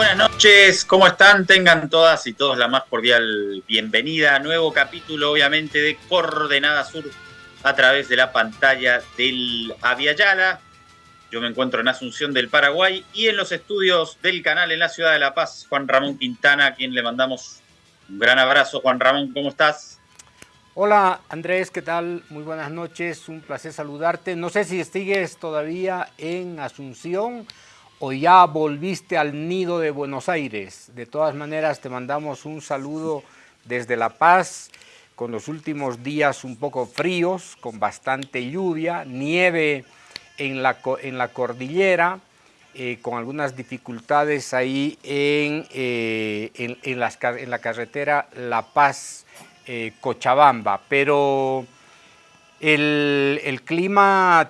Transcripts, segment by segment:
Buenas noches, ¿cómo están? Tengan todas y todos la más cordial bienvenida nuevo capítulo, obviamente, de Coordenada Sur a través de la pantalla del Aviala. Yo me encuentro en Asunción del Paraguay y en los estudios del canal en la ciudad de La Paz, Juan Ramón Quintana, a quien le mandamos un gran abrazo. Juan Ramón, ¿cómo estás? Hola Andrés, ¿qué tal? Muy buenas noches, un placer saludarte. No sé si sigues todavía en Asunción o ya volviste al nido de Buenos Aires. De todas maneras, te mandamos un saludo desde La Paz, con los últimos días un poco fríos, con bastante lluvia, nieve en la, en la cordillera, eh, con algunas dificultades ahí en, eh, en, en, la carretera La Paz-Cochabamba, pero el, el clima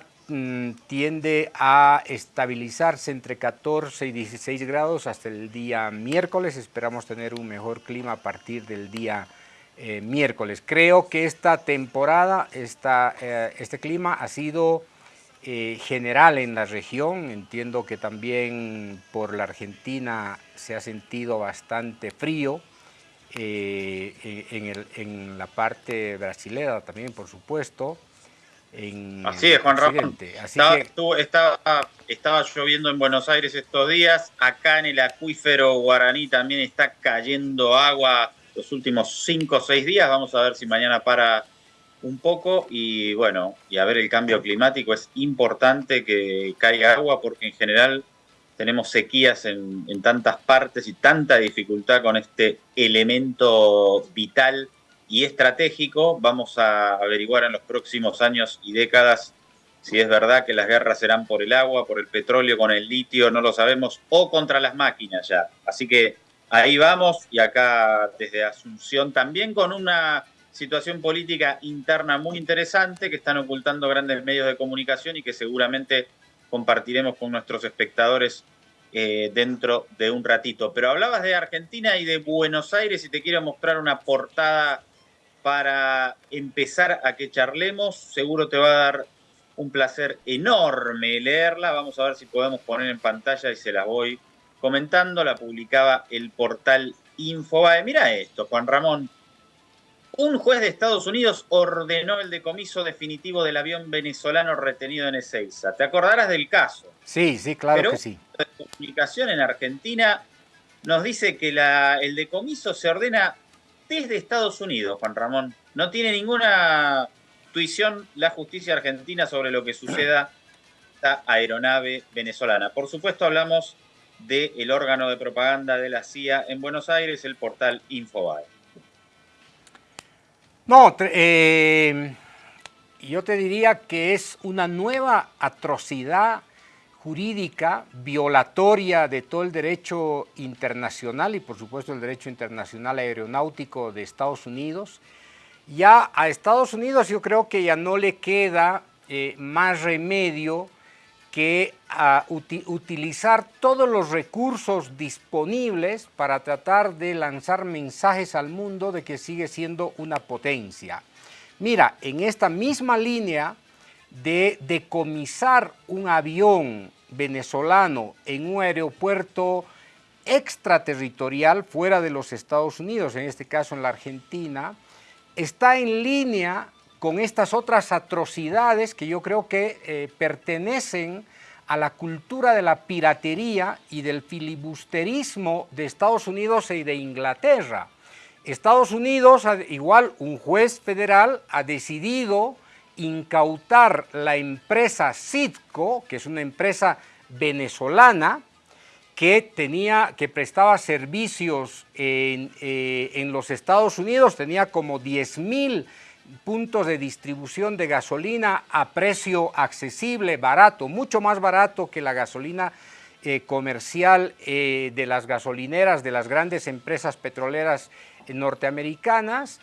tiende a estabilizarse entre 14 y 16 grados hasta el día miércoles. Esperamos tener un mejor clima a partir del día eh, miércoles. Creo que esta temporada, esta, eh, este clima ha sido eh, general en la región. Entiendo que también por la Argentina se ha sentido bastante frío. en, en la parte brasilera también, por supuesto. Así es, Juan Ramón. estaba, estaba, lloviendo en Buenos Aires estos días. Acá en el acuífero guaraní también está cayendo agua los últimos cinco o seis días. Vamos a ver si mañana para un poco. Y bueno, y a ver el cambio climático. Es importante que caiga agua porque en general tenemos sequías en, en tantas partes y tanta dificultad con este elemento vital y estratégico. Vamos a averiguar en los próximos años y décadas si es verdad que las guerras serán por el agua, por el petróleo, con el litio, no lo sabemos, o contra las máquinas ya. Así que ahí vamos y acá desde Asunción también con una situación política interna muy interesante que están ocultando grandes medios de comunicación y que seguramente compartiremos con nuestros espectadores eh, dentro de un ratito. Pero hablabas de Argentina y de Buenos Aires y te quiero mostrar una portada para empezar a que charlemos. Seguro te va a dar un placer enorme leerla. Vamos a ver si podemos poner en pantalla y se la voy comentando. La publicaba el portal Infobae. Mira esto, Juan Ramón. Un juez de Estados Unidos ordenó el decomiso definitivo del avión venezolano retenido en Ezeiza. ¿Te acordarás del caso? Sí, sí, claro que sí. La publicación en Argentina nos dice que la, el decomiso se ordena desde Estados Unidos, Juan Ramón. No tiene ninguna tuición la justicia argentina sobre lo que suceda esta aeronave venezolana. Por supuesto hablamos del órgano de propaganda de la CIA en Buenos Aires, el portal Infobae. No, eh, yo te diría que es una nueva atrocidad jurídica violatoria de todo el derecho internacional y por supuesto el derecho internacional aeronáutico de Estados Unidos. Ya a Estados Unidos yo creo que ya no le queda eh, más remedio que a utilizar todos los recursos disponibles para tratar de lanzar mensajes al mundo de que sigue siendo una potencia. Mira, en esta misma línea de decomisar un avión venezolano en un aeropuerto extraterritorial fuera de los Estados Unidos, en este caso en la Argentina, está en línea con estas otras atrocidades que yo creo que eh, pertenecen a la cultura de la piratería y del filibusterismo de Estados Unidos y de Inglaterra. Estados Unidos, igual un juez federal, ha decidido incautar la empresa Citco, que es una empresa venezolana, que, tenía, que prestaba servicios en, eh, en los Estados Unidos, tenía como 10 mil puntos de distribución de gasolina a precio accesible, barato, mucho más barato que la gasolina eh, comercial eh, de las gasolineras de las grandes empresas petroleras norteamericanas,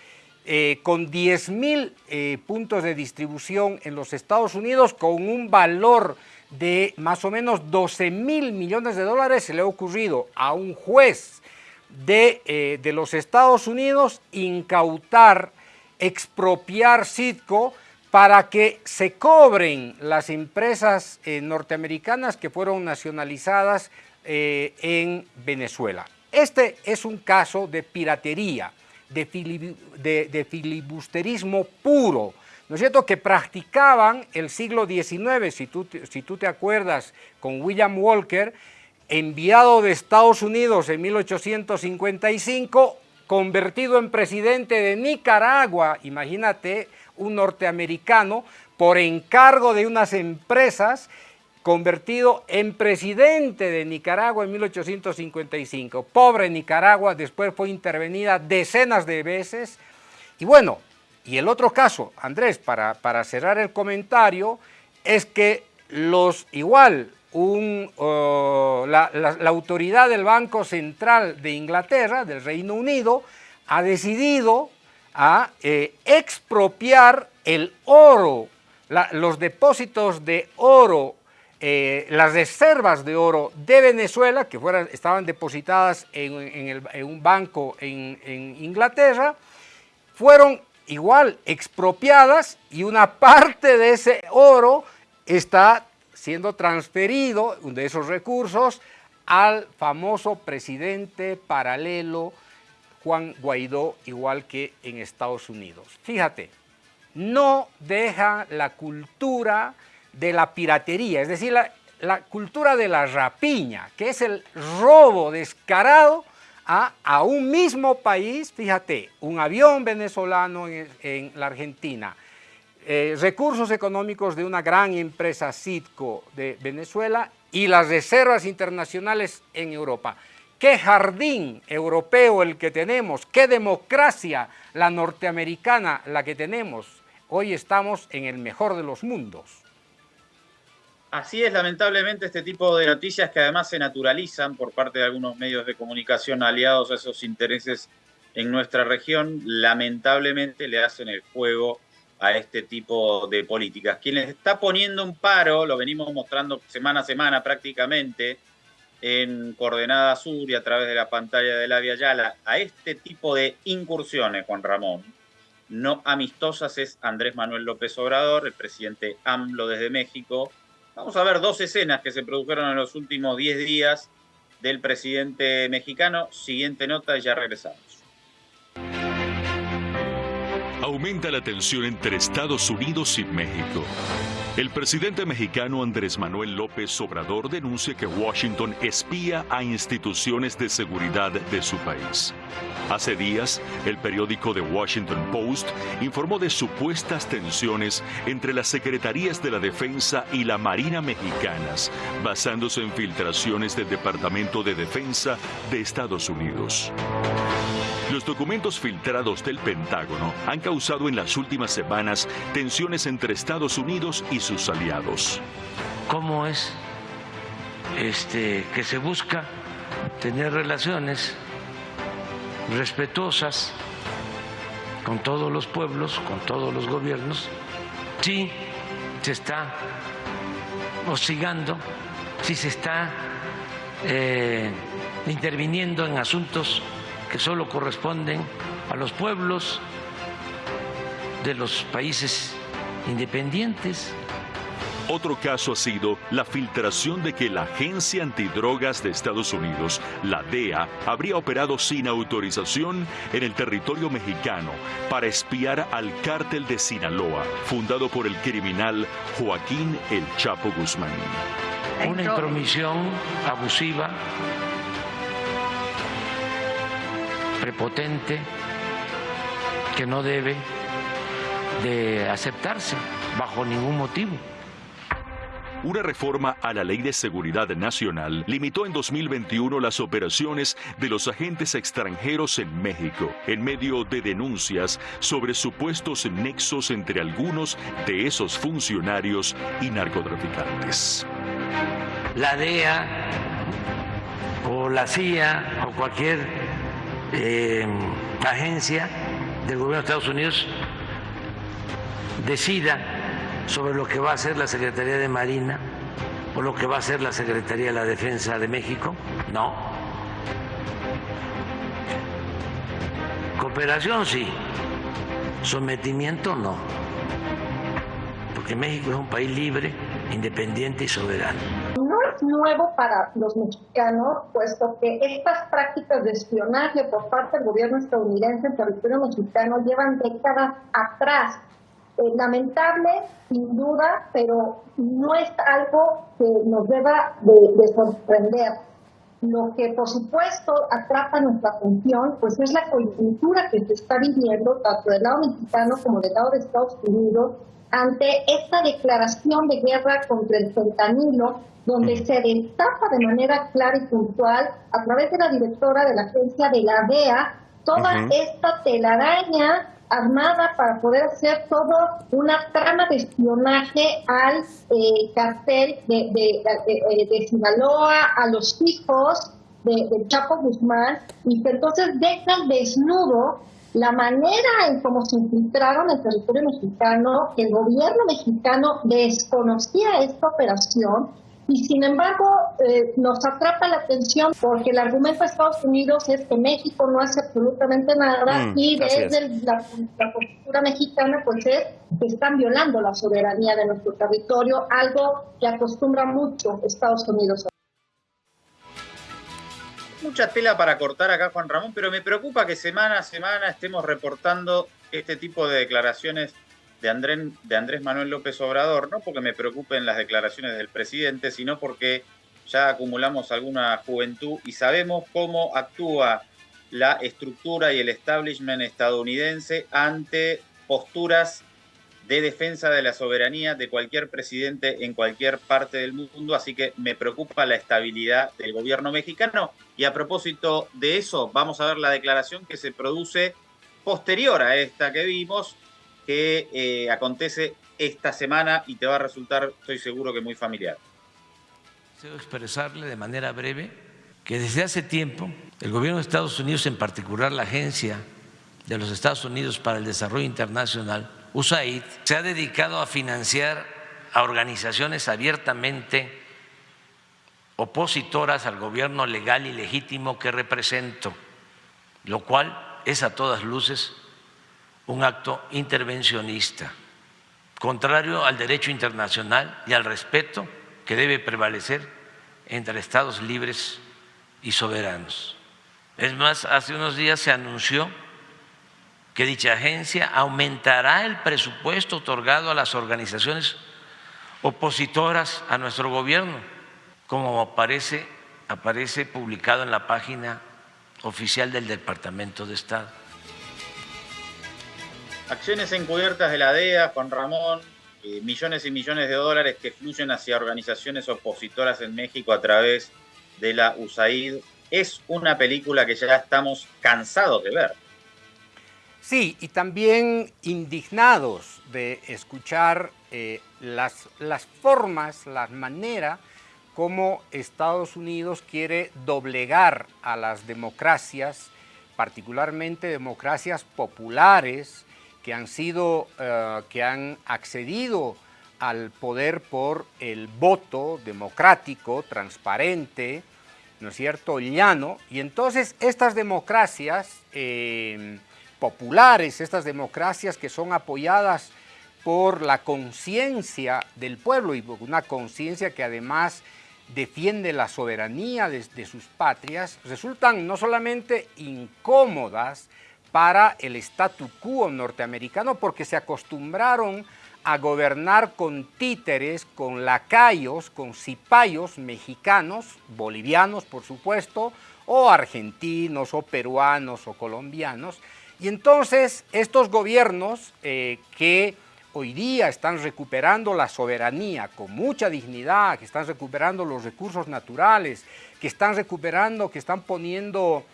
eh, con 10 mil eh, puntos de distribución en los Estados Unidos, con un valor de más o menos 12 mil millones de dólares, se le ha ocurrido a un juez de, eh, de los Estados Unidos incautar, expropiar Citco para que se cobren las empresas norteamericanas que fueron nacionalizadas en Venezuela. Este es un caso de piratería, de, filibusterismo puro, ¿no es cierto?, que practicaban el siglo XIX, si tú, si tú te acuerdas, con William Walker, enviado de Estados Unidos en 1855, convertido en presidente de Nicaragua, imagínate, un norteamericano, por encargo de unas empresas, convertido en presidente de Nicaragua en 1855. Pobre Nicaragua, después fue intervenida decenas de veces. Y bueno, y el otro caso, Andrés, para, para cerrar el comentario, es que los igual un, la, autoridad del Banco Central de Inglaterra, del Reino Unido, ha decidido a eh, expropiar el oro, los depósitos de oro, eh, las reservas de oro de Venezuela, que fueran, estaban depositadas en, un banco en, en Inglaterra, fueron igual expropiadas y una parte de ese oro está siendo transferido de esos recursos al famoso presidente paralelo Juan Guaidó, igual que en Estados Unidos. Fíjate, no deja la cultura de la piratería, es decir, la, cultura de la rapiña, que es el robo descarado a, un mismo país, fíjate, un avión venezolano en la Argentina, eh, recursos económicos de una gran empresa Citco de Venezuela y las reservas internacionales en Europa. Qué jardín europeo el que tenemos, qué democracia la norteamericana la que tenemos. Hoy estamos en el mejor de los mundos. Así es, lamentablemente, este tipo de noticias que además se naturalizan por parte de algunos medios de comunicación aliados a esos intereses en nuestra región, lamentablemente le hacen el juego a este tipo de políticas. Quien les está poniendo un paro, lo venimos mostrando semana a semana prácticamente en Coordenada Sur y a través de la pantalla de la Via Yala, a este tipo de incursiones, Juan Ramón, no amistosas, es Andrés Manuel López Obrador, el presidente AMLO desde México. Vamos a ver dos escenas que se produjeron en los últimos 10 días del presidente mexicano. Siguiente nota y ya regresamos aumenta la tensión entre Estados Unidos y México. El presidente mexicano Andrés Manuel López Obrador denuncia que Washington espía a instituciones de seguridad de su país. Hace días, el periódico The Washington Post informó de supuestas tensiones entre las secretarías de la Defensa y la Marina mexicanas, basándose en filtraciones del Departamento de Defensa de Estados Unidos. Los documentos filtrados del Pentágono han causado en las últimas semanas tensiones entre Estados Unidos y sus aliados. ¿Cómo es este, que se busca tener relaciones respetuosas con todos los pueblos, con todos los gobiernos? Sí, se está hostigando, sí se está eh, interviniendo en asuntos que solo corresponden a los pueblos de los países independientes. Otro caso ha sido la filtración de que la Agencia Antidrogas de Estados Unidos, la DEA, habría operado sin autorización en el territorio mexicano para espiar al cártel de Sinaloa, fundado por el criminal Joaquín El Chapo Guzmán. Una intromisión abusiva prepotente que no debe de aceptarse bajo ningún motivo. Una reforma a la Ley de Seguridad Nacional limitó en 2021 las operaciones de los agentes extranjeros en México, en medio de denuncias sobre supuestos nexos entre algunos de esos funcionarios y narcotraficantes. La DEA o la CIA o cualquier eh, agencia del gobierno de Estados Unidos decida sobre lo que va a hacer la Secretaría de Marina o lo que va a hacer la Secretaría de la Defensa de México. No. Cooperación sí, sometimiento no, porque México es un país libre, independiente y soberano. No es nuevo para los mexicanos, puesto que estas prácticas de espionaje por parte del gobierno estadounidense en territorio mexicano llevan décadas atrás. Eh, lamentable, sin duda, pero no es algo que nos deba de, sorprender. Lo que, por supuesto, atrapa nuestra atención, pues es la coyuntura que se está viviendo tanto del lado mexicano como del lado de Estados Unidos ante esta declaración de guerra contra el fentanilo, donde se destapa de manera clara y puntual, a través de la directora de la agencia de la DEA, toda esta telaraña armada para poder hacer todo una trama de espionaje al eh, cartel de, de, de, Sinaloa, a los hijos de, Chapo Guzmán, y que entonces dejan desnudo la manera en cómo se infiltraron el territorio mexicano, el gobierno mexicano desconocía esta operación y sin embargo eh, nos atrapa la atención porque el argumento de Estados Unidos es que México no hace absolutamente nada mm, y desde la, la, postura mexicana pues es que están violando la soberanía de nuestro territorio, algo que acostumbra mucho Estados Unidos. Mucha tela para cortar acá Juan Ramón, pero me preocupa que semana a semana estemos reportando este tipo de declaraciones de Andrés, Manuel López Obrador, no porque me preocupen las declaraciones del presidente, sino porque ya acumulamos alguna juventud y sabemos cómo actúa la estructura y el establishment estadounidense ante posturas de defensa de la soberanía de cualquier presidente en cualquier parte del mundo, así que me preocupa la estabilidad del gobierno mexicano. Y a propósito de eso, vamos a ver la declaración que se produce posterior a esta que vimos que eh, acontece esta semana y te va a resultar, estoy seguro que muy familiar. Deseo expresarle de manera breve que desde hace tiempo el gobierno de Estados Unidos, en particular la Agencia de los Estados Unidos para el Desarrollo Internacional, USAID, se ha dedicado a financiar a organizaciones abiertamente opositoras al gobierno legal y legítimo que represento, lo cual es a todas luces un acto intervencionista, contrario al derecho internacional y al respeto que debe prevalecer entre Estados libres y soberanos. Es más, hace unos días se anunció que dicha agencia aumentará el presupuesto otorgado a las organizaciones opositoras a nuestro gobierno, como aparece, aparece publicado en la página oficial del Departamento de Estado. Acciones encubiertas de la DEA, Juan Ramón, millones y millones de dólares que fluyen hacia organizaciones opositoras en México a través de la USAID. Es una película que ya estamos cansados de ver. Sí, y también indignados de escuchar eh, las, las formas, las maneras como Estados Unidos quiere doblegar a las democracias, particularmente democracias populares, que han sido, eh, que han accedido al poder por el voto democrático, transparente, ¿no es cierto?, llano. Y entonces estas democracias eh, populares, estas democracias que son apoyadas por la conciencia del pueblo y por una conciencia que además defiende la soberanía de, sus patrias, resultan no solamente incómodas, para el statu quo norteamericano porque se acostumbraron a gobernar con títeres, con lacayos, con cipayos mexicanos, bolivianos por supuesto, o argentinos, o peruanos, o colombianos. Y entonces estos gobiernos eh, que hoy día están recuperando la soberanía con mucha dignidad, que están recuperando los recursos naturales, que están recuperando, que están poniendo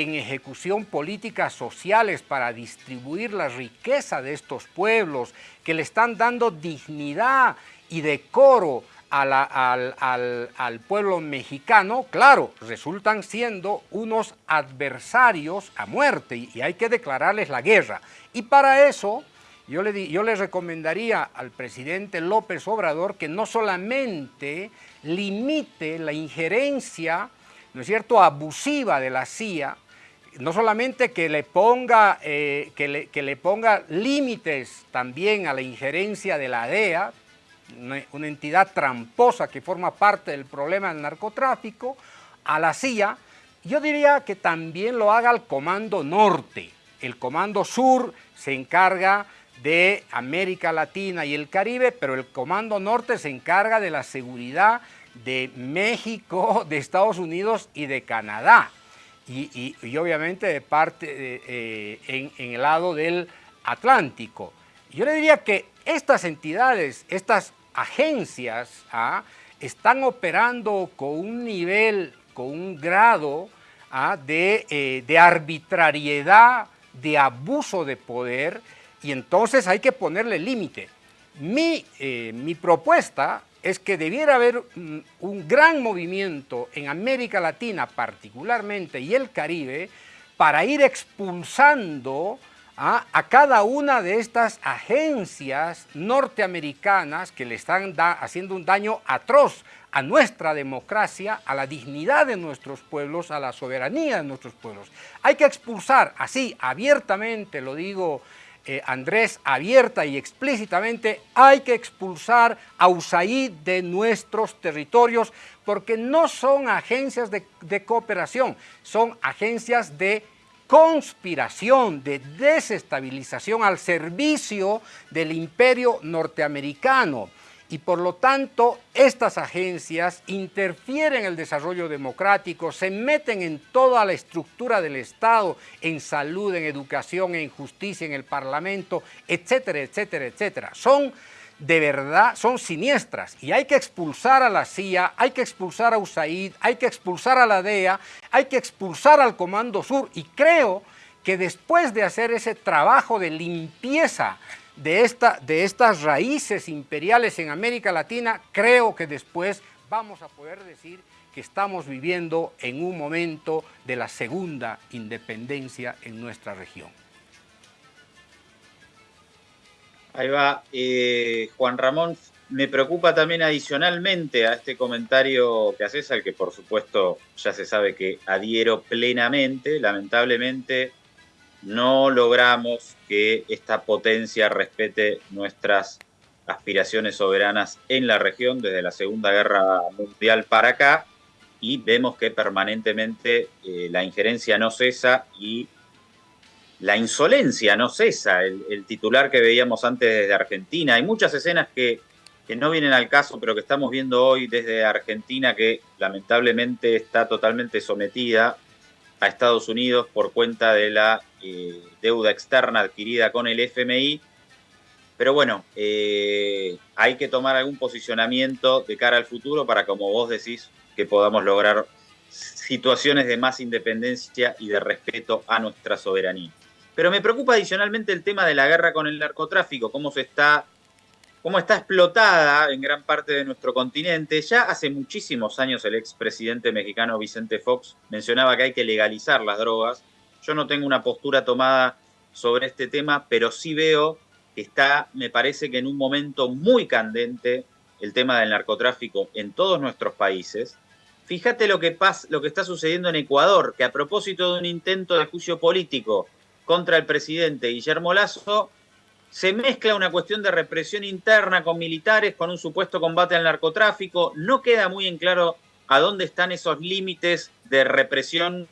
en ejecución políticas sociales para distribuir la riqueza de estos pueblos, que le están dando dignidad y decoro al, pueblo mexicano, claro, resultan siendo unos adversarios a muerte y, hay que declararles la guerra. Y para eso yo le, yo le recomendaría al presidente López Obrador que no solamente limite la injerencia ¿no es cierto?, abusiva de la CIA, no solamente que le ponga, eh, que le, ponga límites también a la injerencia de la DEA, una, entidad tramposa que forma parte del problema del narcotráfico, a la CIA, yo diría que también lo haga el Comando Norte. El Comando Sur se encarga de América Latina y el Caribe, pero el Comando Norte se encarga de la seguridad de México, de Estados Unidos y de Canadá. Y, obviamente de parte eh, en, el lado del Atlántico. Yo le diría que estas entidades, estas agencias, ¿ah? están operando con un nivel, con un grado ¿ah? de, eh, de arbitrariedad, de abuso de poder, y entonces hay que ponerle límite. Mi, eh, mi propuesta es que debiera haber mm, un gran movimiento en América Latina particularmente y el Caribe para ir expulsando a, cada una de estas agencias norteamericanas que le están haciendo un daño atroz a nuestra democracia, a la dignidad de nuestros pueblos, a la soberanía de nuestros pueblos. Hay que expulsar así abiertamente, lo digo eh, Andrés, abierta y explícitamente, hay que expulsar a USAID de nuestros territorios porque no son agencias de, de cooperación, son agencias de conspiración, de desestabilización al servicio del imperio norteamericano y por lo tanto estas agencias interfieren en el desarrollo democrático, se meten en toda la estructura del Estado, en salud, en educación, en justicia, en el Parlamento, etcétera, etcétera, etcétera. Son de verdad, son siniestras y hay que expulsar a la CIA, hay que expulsar a USAID, hay que expulsar a la DEA, hay que expulsar al Comando Sur y creo que después de hacer ese trabajo de limpieza de, esta, de estas raíces imperiales en América Latina, creo que después vamos a poder decir que estamos viviendo en un momento de la segunda independencia en nuestra región. Ahí va, eh, Juan Ramón, me preocupa también adicionalmente a este comentario que haces, al que por supuesto ya se sabe que adhiero plenamente, lamentablemente no logramos que esta potencia respete nuestras aspiraciones soberanas en la región desde la Segunda Guerra Mundial para acá y vemos que permanentemente eh, la injerencia no cesa y la insolencia no cesa, el, titular que veíamos antes desde Argentina. Hay muchas escenas que, que no vienen al caso, pero que estamos viendo hoy desde Argentina que lamentablemente está totalmente sometida a Estados Unidos por cuenta de la eh, deuda externa adquirida con el FMI. Pero bueno, eh, hay que tomar algún posicionamiento de cara al futuro para, como vos decís, que podamos lograr situaciones de más independencia y de respeto a nuestra soberanía. Pero me preocupa adicionalmente el tema de la guerra con el narcotráfico, cómo se está cómo está explotada en gran parte de nuestro continente. Ya hace muchísimos años el expresidente mexicano Vicente Fox mencionaba que hay que legalizar las drogas. Yo no tengo una postura tomada sobre este tema, pero sí veo que está, me parece que en un momento muy candente el tema del narcotráfico en todos nuestros países. Fíjate lo que, pasa, lo que está sucediendo en Ecuador, que a propósito de un intento de juicio político contra el presidente Guillermo Lazo, se mezcla una cuestión de represión interna con militares, con un supuesto combate al narcotráfico. No queda muy en claro a dónde están esos límites de represión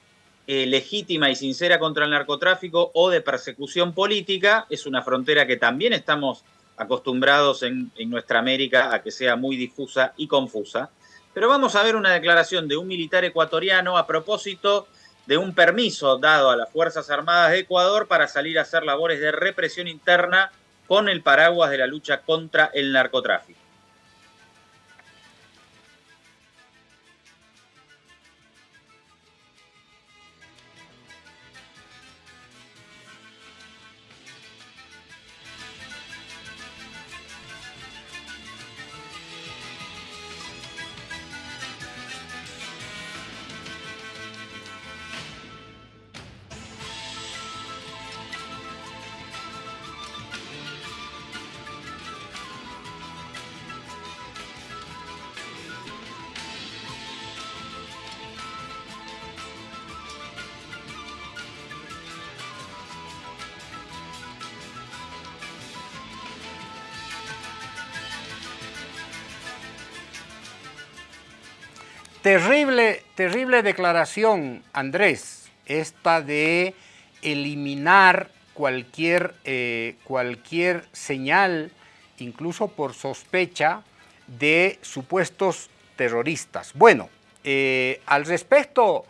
eh, legítima y sincera contra el narcotráfico o de persecución política. Es una frontera que también estamos acostumbrados en, en nuestra América a que sea muy difusa y confusa. Pero vamos a ver una declaración de un militar ecuatoriano a propósito de un permiso dado a las Fuerzas Armadas de Ecuador para salir a hacer labores de represión interna con el paraguas de la lucha contra el narcotráfico. Terrible, terrible declaración, Andrés, esta de eliminar cualquier, eh, cualquier señal, incluso por sospecha, de supuestos terroristas. Bueno, eh, al respecto,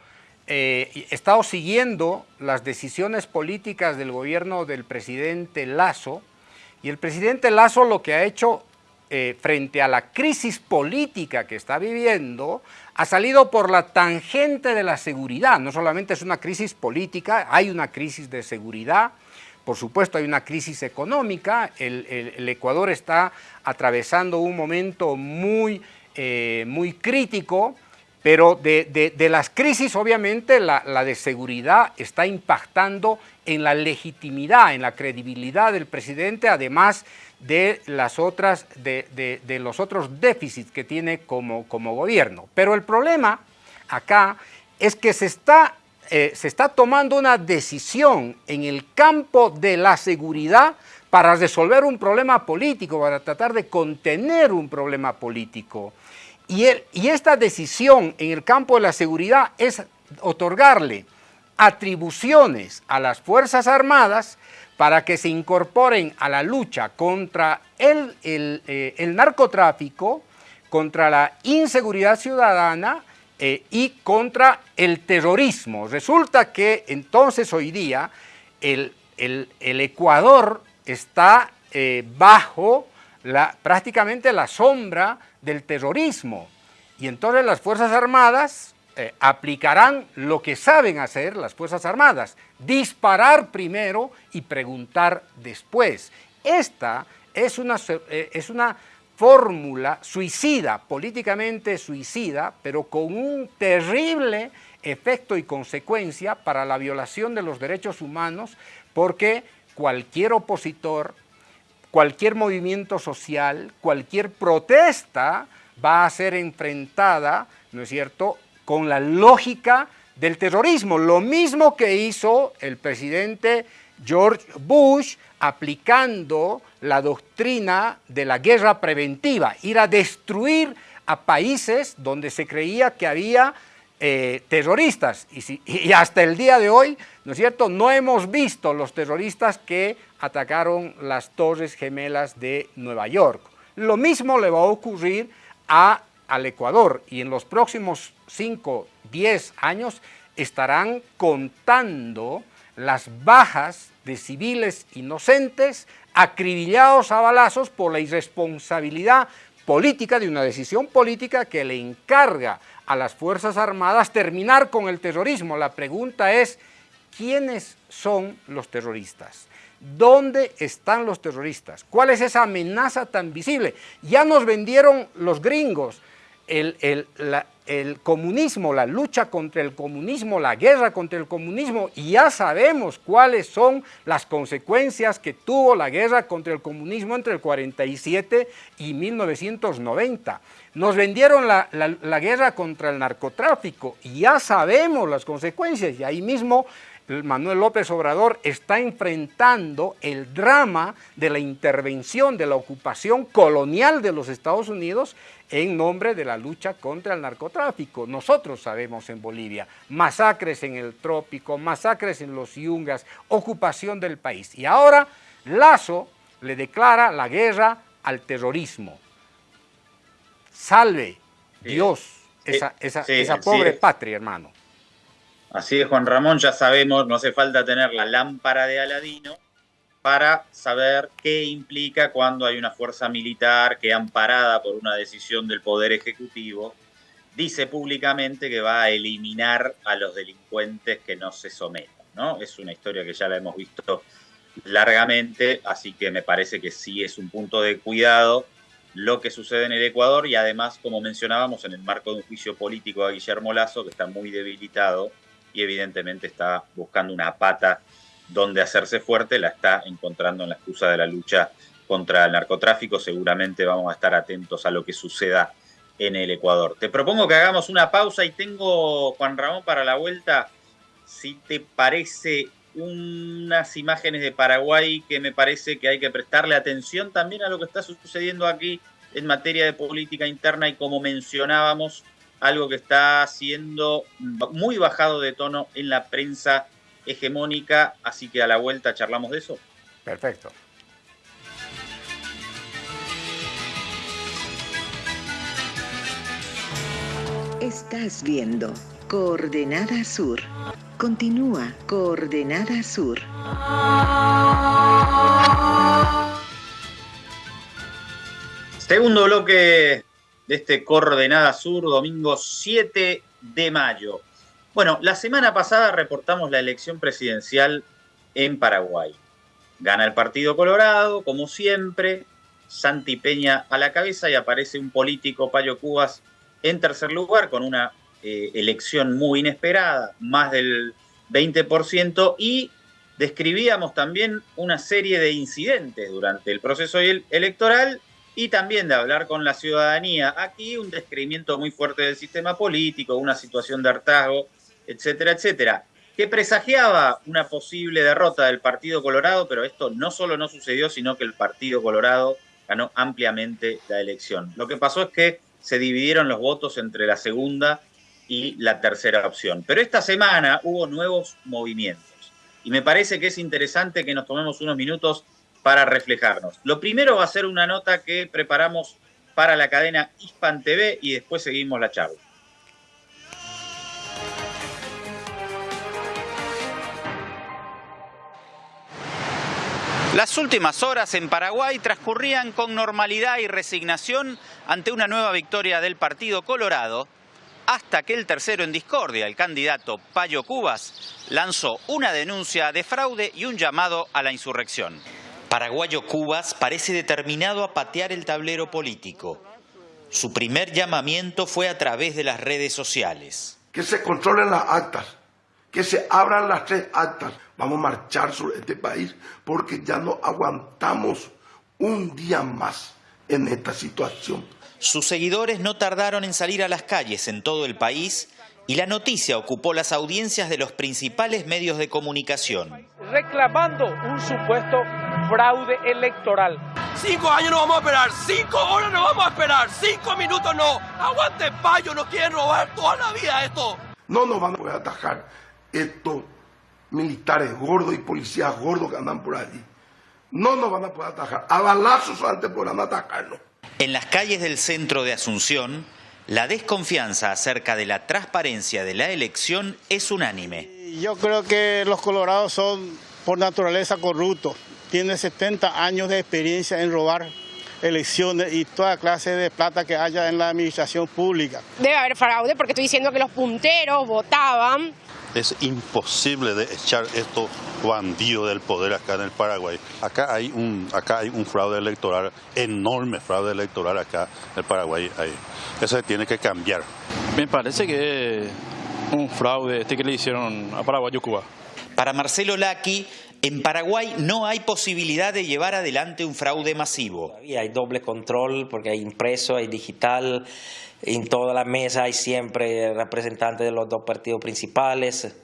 eh, he estado siguiendo las decisiones políticas del gobierno del presidente Lazo, y el presidente Lazo lo que ha hecho eh, frente a la crisis política que está viviendo, ha salido por la tangente de la seguridad. No solamente es una crisis política, hay una crisis de seguridad, por supuesto hay una crisis económica, el, Ecuador está atravesando un momento muy, eh, muy crítico, pero de, las crisis obviamente la, la de seguridad está impactando en la legitimidad, en la credibilidad del presidente, además de, las otras, de, los otros déficits que tiene como, como, gobierno. Pero el problema acá es que se está, eh, se está tomando una decisión en el campo de la seguridad para resolver un problema político, para tratar de contener un problema político. Y, esta decisión en el campo de la seguridad es otorgarle atribuciones a las Fuerzas Armadas para que se incorporen a la lucha contra el, eh, narcotráfico, contra la inseguridad ciudadana eh, y contra el terrorismo. Resulta que entonces hoy día el, Ecuador está eh, bajo prácticamente la sombra del terrorismo y entonces las Fuerzas Armadas eh, aplicarán lo que saben hacer las Fuerzas Armadas, disparar primero y preguntar después. Esta es una, eh, es una fórmula suicida, políticamente suicida, pero con un terrible efecto y consecuencia para la violación de los derechos humanos, porque cualquier opositor, cualquier movimiento social, cualquier protesta va a ser enfrentada, ¿no es cierto?, con la lógica del terrorismo, lo mismo que hizo el presidente George Bush aplicando la doctrina de la guerra preventiva, ir a destruir a países donde se creía que había eh, terroristas. Y, hasta el día de hoy, ¿no es cierto?, no hemos visto los terroristas que atacaron las torres gemelas de Nueva York. Lo mismo le va a ocurrir a al Ecuador y en los próximos 5, 10 años estarán contando las bajas de civiles inocentes acribillados a balazos por la irresponsabilidad política de una decisión política que le encarga a las Fuerzas Armadas terminar con el terrorismo. La pregunta es, ¿quiénes son los terroristas? ¿Dónde están los terroristas? ¿Cuál es esa amenaza tan visible? Ya nos vendieron los gringos el, comunismo, la lucha contra el comunismo, la guerra contra el comunismo, y ya sabemos cuáles son las consecuencias que tuvo la guerra contra el comunismo entre el 47 y 1990. Nos vendieron la, la guerra contra el narcotráfico, y ya sabemos las consecuencias, y ahí mismo Manuel López Obrador está enfrentando el drama de la intervención, de la ocupación colonial de los Estados Unidos en nombre de la lucha contra el narcotráfico. Nosotros sabemos en Bolivia, masacres en el trópico, masacres en los yungas, ocupación del país. Y ahora Lazo le declara la guerra al terrorismo. Salve Dios esa, esa pobre patria, hermano. Así es, Juan Ramón, ya sabemos, no hace falta tener la lámpara de Aladino para saber qué implica cuando hay una fuerza militar que amparada por una decisión del Poder Ejecutivo dice públicamente que va a eliminar a los delincuentes que no se sometan. ¿no? Es una historia que ya la hemos visto largamente, así que me parece que sí es un punto de cuidado lo que sucede en el Ecuador y además, como mencionábamos, en el marco de un juicio político a Guillermo Lazo, que está muy debilitado y evidentemente está buscando una pata donde hacerse fuerte, la está encontrando en la excusa de la lucha contra el narcotráfico. Seguramente vamos a estar atentos a lo que suceda en el Ecuador. Te propongo que hagamos una pausa y tengo, Juan Ramón, para la vuelta, si te parece, unas imágenes de Paraguay que me parece que hay que prestarle atención también a lo que está sucediendo aquí en materia de política interna y como mencionábamos, algo que está siendo muy bajado de tono en la prensa hegemónica, así que a la vuelta charlamos de eso. Perfecto. Estás viendo Coordenada Sur. Continúa Coordenada Sur. Segundo bloque de este Coordenada Sur, domingo 7 de mayo. Bueno, la semana pasada reportamos la elección presidencial en Paraguay. Gana el Partido Colorado, como siempre, Santi Peña a la cabeza y aparece un político, Payo Cubas, en tercer lugar con una eh, elección muy inesperada, más del 20%, y describíamos también una serie de incidentes durante el proceso electoral y también de hablar con la ciudadanía. Aquí un descrimiento muy fuerte del sistema político, una situación de hartazgo, etcétera, etcétera, que presagiaba una posible derrota del Partido Colorado, pero esto no solo no sucedió, sino que el Partido Colorado ganó ampliamente la elección. Lo que pasó es que se dividieron los votos entre la segunda y la tercera opción. Pero esta semana hubo nuevos movimientos y me parece que es interesante que nos tomemos unos minutos para reflejarnos. Lo primero va a ser una nota que preparamos para la cadena Hispan TV y después seguimos la charla. Las últimas horas en Paraguay transcurrían con normalidad y resignación ante una nueva victoria del Partido Colorado, hasta que el tercero en discordia, el candidato Payo Cubas, lanzó una denuncia de fraude y un llamado a la insurrección paraguayo Cubas parece determinado a patear el tablero político. Su primer llamamiento fue a través de las redes sociales. Que se controlen las actas, que se abran las tres actas. Vamos a marchar sobre este país porque ya no aguantamos un día más en esta situación. Sus seguidores no tardaron en salir a las calles en todo el país y la noticia ocupó las audiencias de los principales medios de comunicación. Reclamando un supuesto fraude electoral. Cinco años no vamos a esperar, cinco horas no vamos a esperar, cinco minutos no. Aguante payo, nos quieren robar toda la vida esto. No nos van a poder atajar estos militares gordos y policías gordos que andan por allí. No nos van a poder atajar. A balazos antes podrán atacarnos. En las calles del centro de Asunción, la desconfianza acerca de la transparencia de la elección es unánime. Yo creo que los colorados son por naturaleza corruptos. Tienen 70 años de experiencia en robar elecciones y toda clase de plata que haya en la administración pública. Debe haber fraude porque estoy diciendo que los punteros votaban es imposible de echar estos bandidos del poder acá en el Paraguay. Acá hay un, acá hay un fraude electoral, enorme fraude electoral acá en el Paraguay. Hay. Eso tiene que cambiar. Me parece que es un fraude este que le hicieron a Paraguay Cuba. Para Marcelo Laqui, en Paraguay no hay posibilidad de llevar adelante un fraude masivo. Hay doble control porque hay impreso, hay digital, en toda la mesa hay siempre representantes de los dos partidos principales.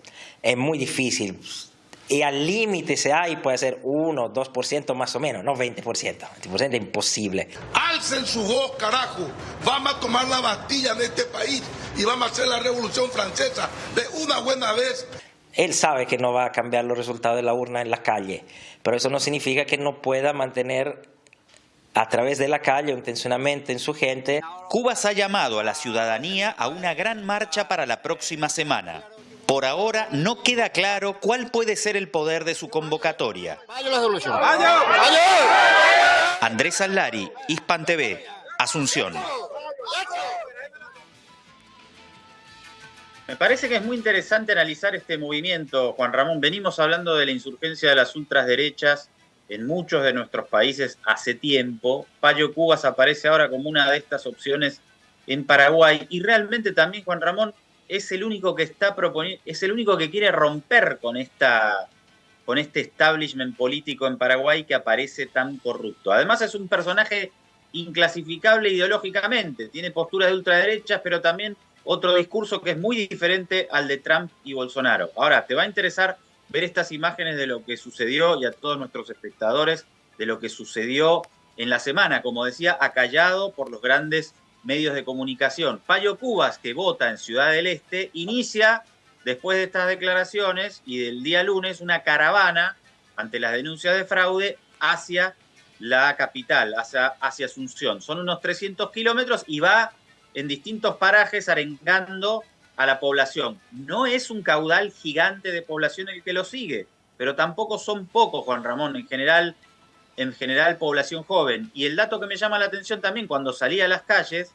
Es muy difícil. Y al límite se hay, puede ser 1, 2% más o menos, no 20%. 20% es imposible. Alcen su voz, carajo. Vamos a tomar la Bastilla en este país y vamos a hacer la revolución francesa de una buena vez. Él sabe que no va a cambiar los resultados de la urna en la calle, pero eso no significa que no pueda mantener a través de la calle, intencionalmente en su gente. Cuba se ha llamado a la ciudadanía a una gran marcha para la próxima semana. Por ahora no queda claro cuál puede ser el poder de su convocatoria. Andrés Alari, Hispan TV, Asunción. Me parece que es muy interesante analizar este movimiento, Juan Ramón. Venimos hablando de la insurgencia de las ultraderechas en muchos de nuestros países hace tiempo. Payo Cubas aparece ahora como una de estas opciones en Paraguay y realmente también Juan Ramón es el único que está proponiendo, es el único que quiere romper con esta con este establishment político en Paraguay que aparece tan corrupto. Además es un personaje inclasificable ideológicamente, tiene posturas de ultraderechas, pero también otro discurso que es muy diferente al de Trump y Bolsonaro. Ahora, te va a interesar ver estas imágenes de lo que sucedió y a todos nuestros espectadores de lo que sucedió en la semana, como decía, acallado por los grandes medios de comunicación. Payo Cubas, que vota en Ciudad del Este, inicia, después de estas declaraciones y del día lunes, una caravana ante las denuncias de fraude hacia la capital, hacia, hacia Asunción. Son unos 300 kilómetros y va en distintos parajes arengando a la población. No es un caudal gigante de población el que lo sigue, pero tampoco son pocos, Juan Ramón, en general, en general población joven. Y el dato que me llama la atención también cuando salí a las calles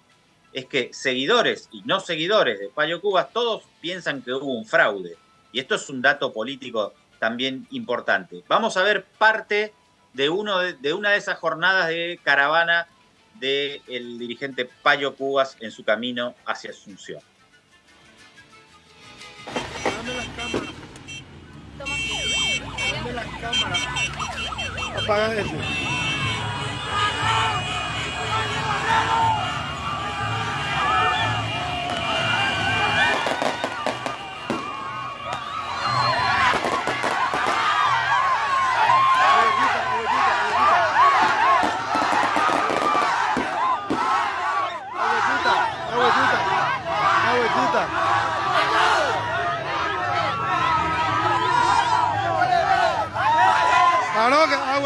es que seguidores y no seguidores de Payo Cubas, todos piensan que hubo un fraude. Y esto es un dato político también importante. Vamos a ver parte de, uno de, una de esas jornadas de caravana del dirigente Payo Cubas en su camino hacia Asunción. Dame las cámaras. Dame las cámaras. Apaga eso.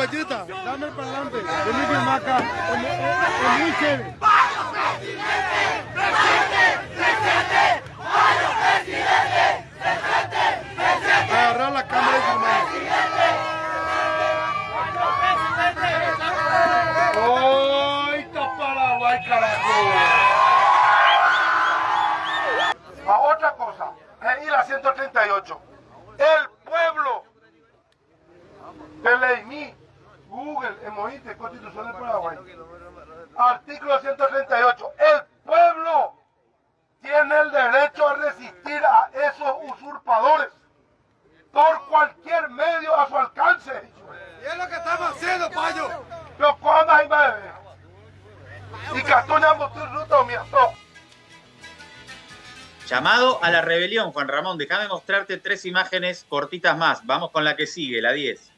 Dame para adelante. Vení que maca. Es muy chévere. presidente! ¡Presente! ¡Presente! ¡Vaya presidente! ¡Presente! ¡Presente! Agarrar la cámara y filmar. ¡Ay, Paraguay, carajo! A otra cosa, la 138. El pueblo de Leimí Google, Emoite, Constitución de Paraguay. Artículo 138. El pueblo tiene el derecho a resistir a esos usurpadores por cualquier medio a su alcance. Y es lo que estamos haciendo, payo. Pero cuando hay más y Llamado a la rebelión, Juan Ramón. Déjame mostrarte tres imágenes cortitas más. Vamos con la que sigue, la 10.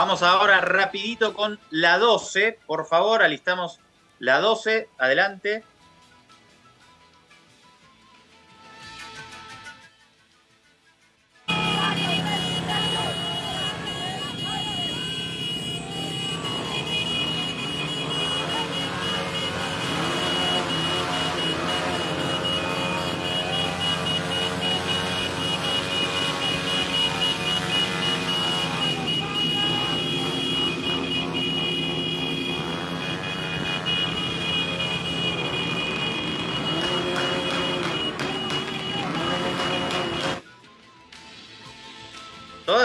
Vamos ahora rapidito con la 12, por favor, alistamos la 12, adelante.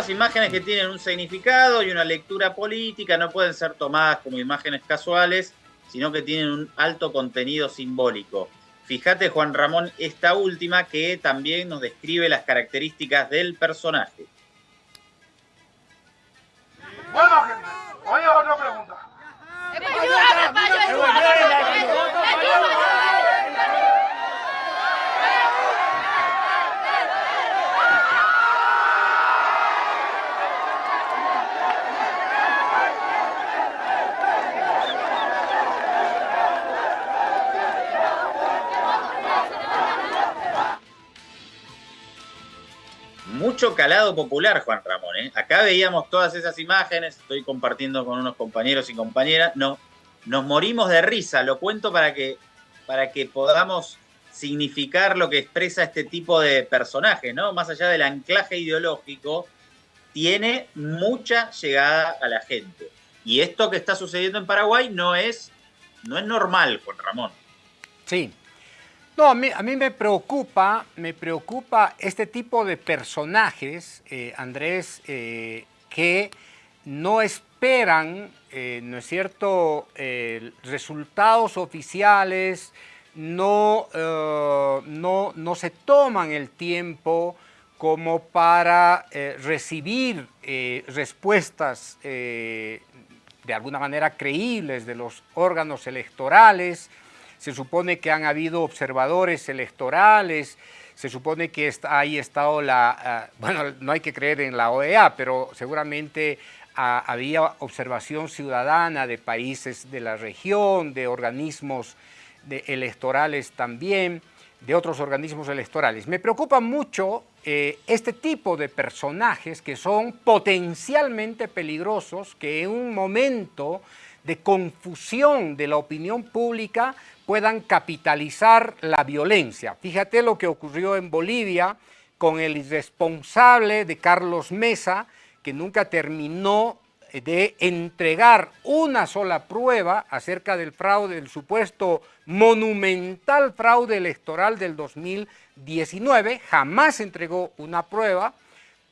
Imágenes que tienen un significado y una lectura política no pueden ser tomadas como imágenes casuales, sino que tienen un alto contenido simbólico. Fíjate, Juan Ramón, esta última que también nos describe las características del personaje. Bueno, gente, oye otra pregunta. Mucho calado popular, Juan Ramón. ¿eh? Acá veíamos todas esas imágenes, estoy compartiendo con unos compañeros y compañeras. No, nos morimos de risa, lo cuento para que, para que podamos significar lo que expresa este tipo de personaje, ¿no? Más allá del anclaje ideológico, tiene mucha llegada a la gente. Y esto que está sucediendo en Paraguay no es, no es normal, Juan Ramón. Sí, no, a mí, me preocupa, me preocupa este tipo de personajes, eh, Andrés, eh, que no esperan, eh, ¿no es cierto?, resultados oficiales, no, no, no, se toman el tiempo como para recibir respuestas de alguna manera creíbles de los órganos electorales, se supone que han habido observadores electorales, se supone que ahí estado la, ah, bueno, no hay que creer en la OEA, pero seguramente ah, había observación ciudadana de países de la región, de organismos electorales también, de otros organismos electorales. Me preocupa mucho eh, este tipo de personajes que son potencialmente peligrosos, que en un momento de confusión de la opinión pública puedan capitalizar la violencia. Fíjate lo que ocurrió en Bolivia con el irresponsable de Carlos Mesa, que nunca terminó de entregar una sola prueba acerca del fraude, del supuesto monumental fraude electoral del 2019, jamás entregó una prueba,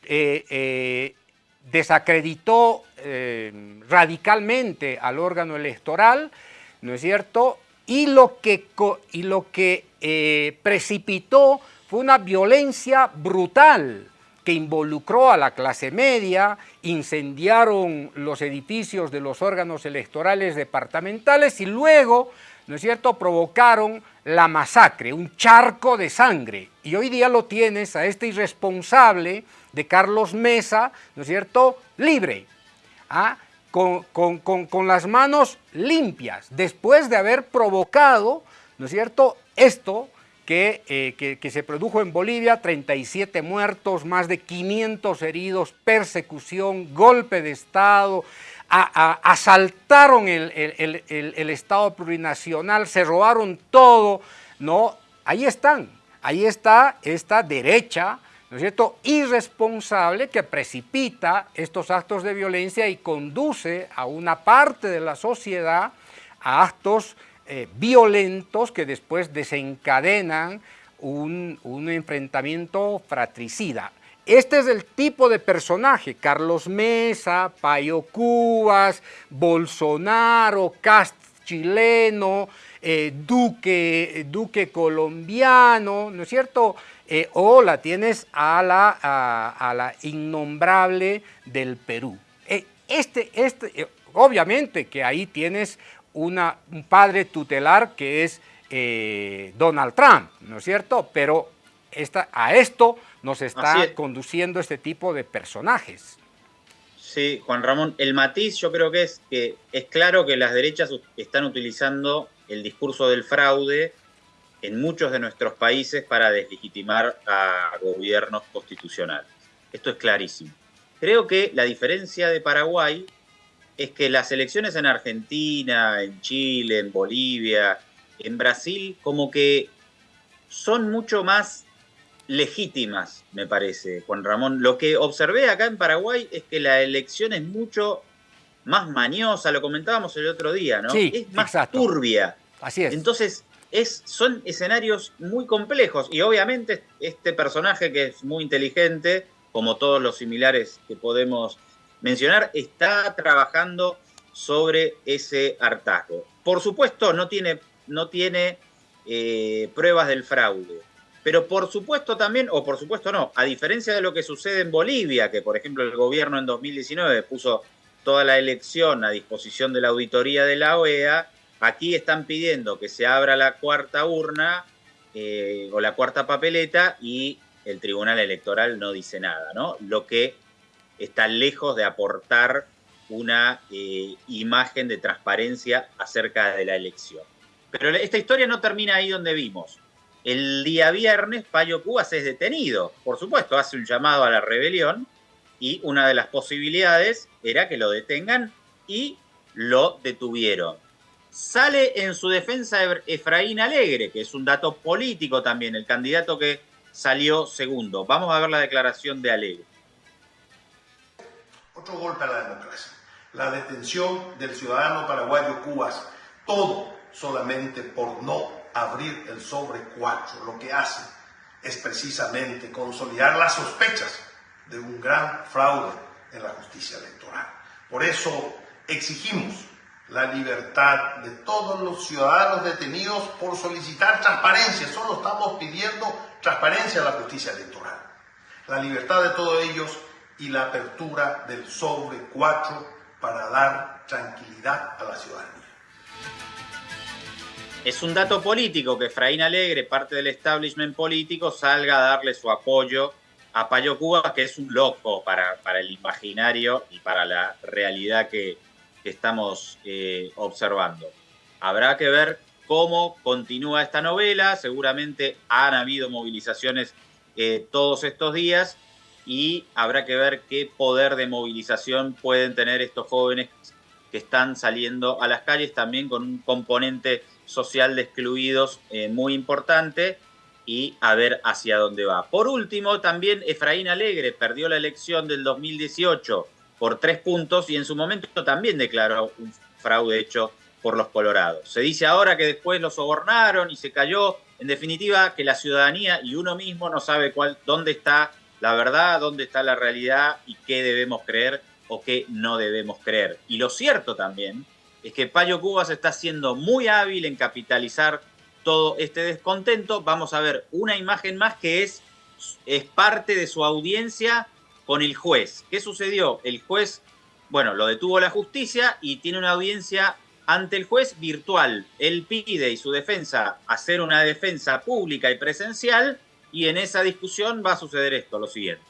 eh, eh, desacreditó eh, radicalmente al órgano electoral, ¿no es cierto? Y lo que, y lo que precipitó fue una violencia brutal que involucró a la clase media, incendiaron los edificios de los órganos electorales departamentales y luego, ¿no es cierto?, provocaron la masacre, un charco de sangre. Y hoy día lo tienes a este irresponsable de Carlos Mesa, ¿no es cierto?, libre, ¿ah? con, con las manos limpias, después de haber provocado, ¿no es cierto?, esto eh, que, que, se produjo en Bolivia, 37 muertos, más de 500 heridos, persecución, golpe de Estado, asaltaron el, el, Estado plurinacional, se robaron todo, ¿no? Ahí están, ahí está esta derecha, ¿no es cierto?, irresponsable que precipita estos actos de violencia y conduce a una parte de la sociedad a actos eh, violentos que después desencadenan un, enfrentamiento fratricida. Este es el tipo de personaje, Carlos Mesa, Payo Cubas, Bolsonaro, Cast chileno, eh, Duque, Duque colombiano, ¿no es cierto? Eh, o la tienes a la, a, la innombrable del Perú. este, este, obviamente que ahí tienes una, un padre tutelar que es eh, Donald Trump, ¿no es cierto? Pero esta, a esto nos está conduciendo este tipo de personajes. Sí, Juan Ramón, el matiz yo creo que es que es claro que las derechas están utilizando el discurso del fraude en muchos de nuestros países para deslegitimar a gobiernos constitucionales. Esto es clarísimo. Creo que la diferencia de Paraguay es que las elecciones en Argentina, en Chile, en Bolivia, en Brasil, como que son mucho más legítimas, me parece, Juan Ramón. Lo que observé acá en Paraguay es que la elección es mucho más mañosa, lo comentábamos el otro día, ¿no? Sí, es más turbia. Así es. Entonces, es, son escenarios muy complejos y obviamente este personaje que es muy inteligente, como todos los similares que podemos mencionar, está trabajando sobre ese hartazgo. Por supuesto, no tiene, no tiene eh, pruebas del fraude, pero por supuesto también, o por supuesto no, a diferencia de lo que sucede en Bolivia, que por ejemplo el gobierno en 2019 puso toda la elección a disposición de la auditoría de la OEA, aquí están pidiendo que se abra la cuarta urna eh, o la cuarta papeleta y el Tribunal Electoral no dice nada, ¿no? Lo que está lejos de aportar una eh, imagen de transparencia acerca de la elección. Pero esta historia no termina ahí donde vimos. El día viernes, Payo Cubas es detenido. Por supuesto, hace un llamado a la rebelión y una de las posibilidades era que lo detengan y lo detuvieron. Sale en su defensa Efraín Alegre, que es un dato político también, el candidato que salió segundo. Vamos a ver la declaración de Alegre otro golpe a la democracia. La detención del ciudadano paraguayo Cubas, todo solamente por no abrir el sobre 4. Lo que hace es precisamente consolidar las sospechas de un gran fraude en la justicia electoral. Por eso exigimos la libertad de todos los ciudadanos detenidos por solicitar transparencia. Solo estamos pidiendo transparencia en la justicia electoral. La libertad de todos ellos y la apertura del sobre 4 para dar tranquilidad a la ciudadanía. Es un dato político que Efraín Alegre, parte del establishment político, salga a darle su apoyo a Payo Cuba, que es un loco para, para el imaginario y para la realidad que, estamos eh, observando. Habrá que ver cómo continúa esta novela, seguramente han habido movilizaciones eh, todos estos días y habrá que ver qué poder de movilización pueden tener estos jóvenes que están saliendo a las calles, también con un componente social de excluidos eh, muy importante y a ver hacia dónde va. Por último, también Efraín Alegre perdió la elección del 2018 por tres puntos y en su momento también declaró un fraude hecho por los colorados. Se dice ahora que después lo sobornaron y se cayó. En definitiva, que la ciudadanía y uno mismo no sabe cuál, dónde está la verdad, dónde está la realidad y qué debemos creer o qué no debemos creer. Y lo cierto también es que Payo Cubas está siendo muy hábil en capitalizar todo este descontento. Vamos a ver una imagen más que es, es parte de su audiencia con el juez. ¿Qué sucedió? El juez, bueno, lo detuvo la justicia y tiene una audiencia ante el juez virtual. Él pide y su defensa hacer una defensa pública y presencial y en esa discusión va a suceder esto, lo siguiente.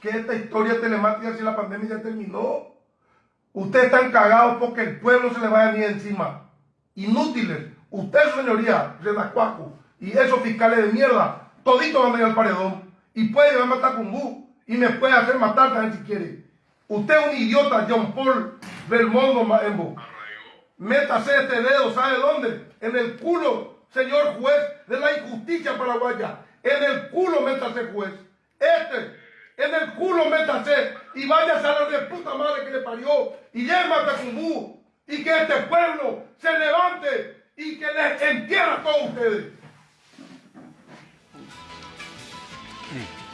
Que esta historia telemática si la pandemia ya terminó. Ustedes están cagados porque el pueblo se le vaya ni encima inútiles. Usted, señoría, Renascuaco, y esos fiscales de mierda, toditos van a ir al paredón. Y puede llevarme a Tacumbú y me puede hacer matar también si quiere. Usted es un idiota, John Paul Belmondo Maembo. Métase este dedo, ¿sabe dónde? En el culo, señor juez de la injusticia paraguaya. En el culo métase, juez. Este, en el culo métase y váyase a la de puta madre que le parió y llévame a Tacumbú y que este pueblo se levante y que les entierre a todos ustedes.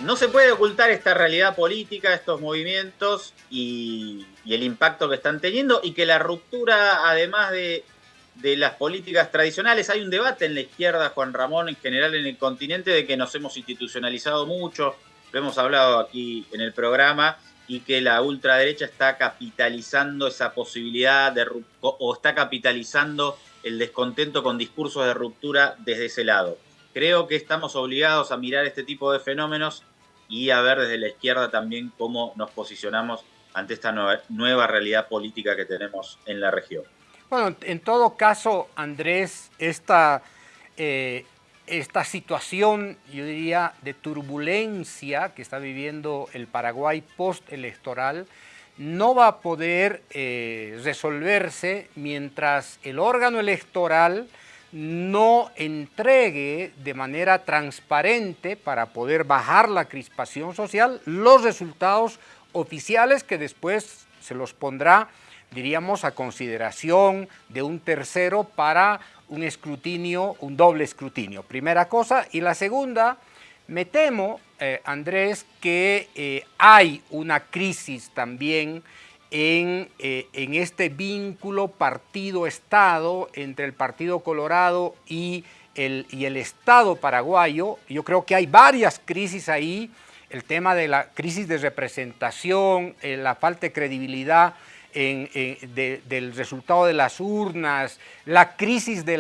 No se puede ocultar esta realidad política, estos movimientos y, el impacto que están teniendo y que la ruptura, además de, de las políticas tradicionales, hay un debate en la izquierda, Juan Ramón, en general en el continente, de que nos hemos institucionalizado mucho, lo hemos hablado aquí en el programa, y que la ultraderecha está capitalizando esa posibilidad de o está capitalizando el descontento con discursos de ruptura desde ese lado. Creo que estamos obligados a mirar este tipo de fenómenos y a ver desde la izquierda también cómo nos posicionamos ante esta nueva, realidad política que tenemos en la región. Bueno, en todo caso, Andrés, esta eh, esta situación, yo diría, de turbulencia que está viviendo el Paraguay postelectoral no va a poder eh, resolverse mientras el órgano electoral no entregue de manera transparente para poder bajar la crispación social los resultados oficiales que después se los pondrá, diríamos, a consideración de un tercero para un escrutinio, un doble escrutinio. Primera cosa. Y la segunda, me temo, eh, Andrés, que eh, hay una crisis también en, eh, en este vínculo partido-estado entre el Partido Colorado y el, y el Estado paraguayo. Yo creo que hay varias crisis ahí. El tema de la crisis de representación, la falta de credibilidad del resultado de las urnas, la crisis de,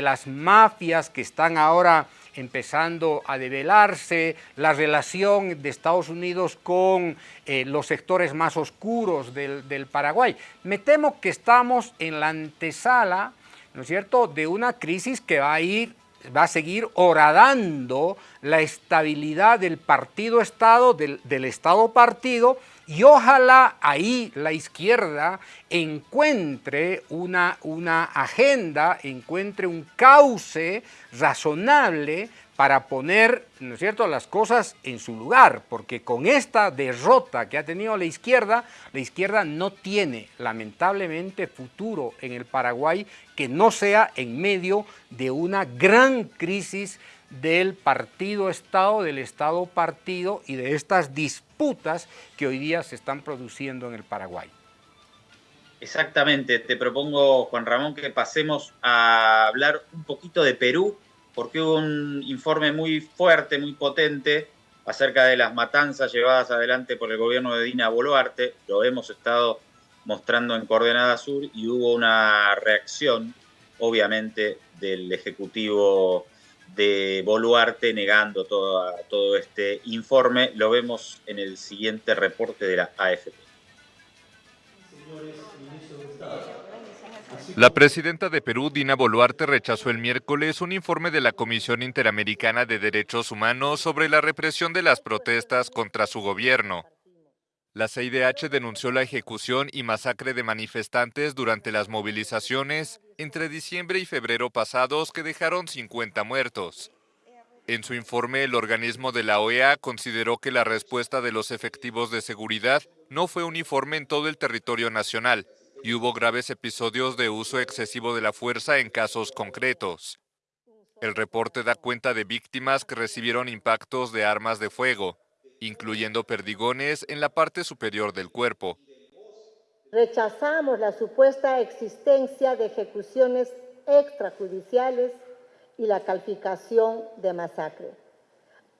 las mafias que están ahora empezando a develarse, la relación de Estados Unidos con eh, los sectores más oscuros del, Paraguay. Me temo que estamos en la antesala, ¿no es cierto?, de una crisis que va a ir va a seguir horadando la estabilidad del partido-estado, del Estado-partido, y ojalá ahí la izquierda encuentre una, una agenda, encuentre un cauce razonable para poner, ¿no es cierto?, las cosas en su lugar, porque con esta derrota que ha tenido la izquierda, la izquierda no tiene lamentablemente futuro en el Paraguay que no sea en medio de una gran crisis del partido-estado, del estado-partido y de estas disputas que hoy día se están produciendo en el Paraguay. Exactamente, te propongo, Juan Ramón, que pasemos a hablar un poquito de Perú, porque hubo un informe muy fuerte, muy potente, acerca de las matanzas llevadas adelante por el gobierno de Dina Boluarte, lo hemos estado mostrando en Coordenada Sur y hubo una reacción, obviamente, del Ejecutivo de Boluarte negando todo este informe. Lo vemos en el siguiente reporte de la AFP. La presidenta de Perú, Dina Boluarte, rechazó el miércoles un informe de la Comisión Interamericana de Derechos Humanos sobre la represión de las protestas contra su gobierno. La CIDH denunció la ejecución y masacre de manifestantes durante las movilizaciones entre diciembre y febrero pasados que dejaron 50 muertos. En su informe, el organismo de la OEA consideró que la respuesta de los efectivos de seguridad no fue uniforme en todo el territorio nacional y hubo graves episodios de uso excesivo de la fuerza en casos concretos. El reporte da cuenta de víctimas que recibieron impactos de armas de fuego, incluyendo perdigones en la parte superior del cuerpo. Rechazamos la supuesta existencia de ejecuciones extrajudiciales y la calificación de masacre,